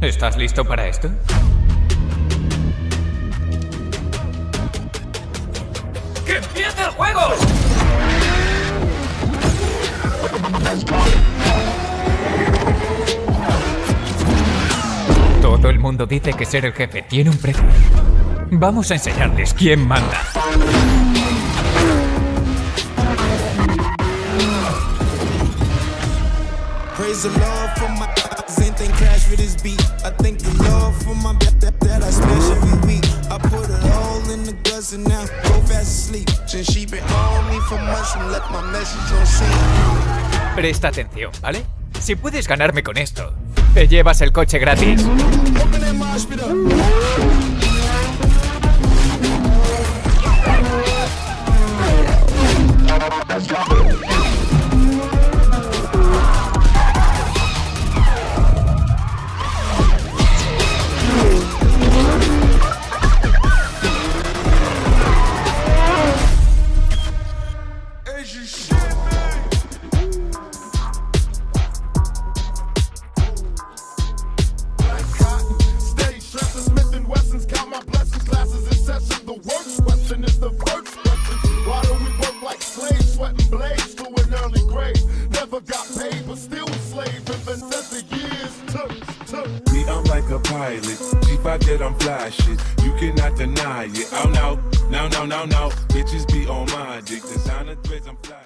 ¿Estás listo para esto? ¡Que empiece el juego! Todo el mundo dice que ser el jefe tiene un precio. Vamos a enseñarles quién manda. Praise the Lord for my eyes, crash with this beat. I thank the Lord for my that, that, that I smash every week. I put it all in the guts and now go fast asleep. Since she been on me for months and left my message on scene. Presta atención, ¿vale? Si puedes ganarme con esto, te llevas el coche gratis. But still a slave. Said the years took. Me, I'm like a pilot. G5 that I'm fly. You cannot deny it. Oh no, no, no, no, no. Bitches be on my dick. Designer threads, I'm fly.